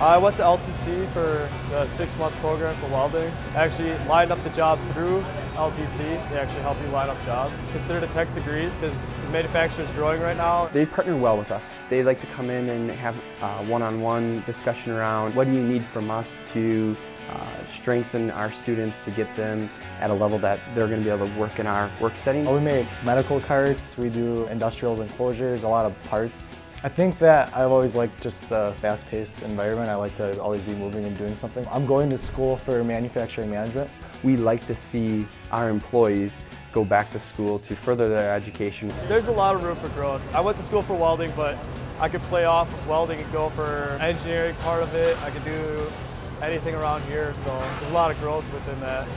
I went to LTC for the six-month program for welding. Actually lined up the job through LTC. They actually help you line up jobs. Considered a tech degrees because the manufacturer is growing right now. They partner well with us. They like to come in and have uh, one-on-one discussion around what do you need from us to uh, strengthen our students to get them at a level that they're going to be able to work in our work setting. We make medical carts, we do industrials enclosures, a lot of parts. I think that I've always liked just the fast-paced environment. I like to always be moving and doing something. I'm going to school for manufacturing management. We like to see our employees go back to school to further their education. There's a lot of room for growth. I went to school for welding, but I could play off of welding and go for engineering part of it. I could do anything around here, so there's a lot of growth within that.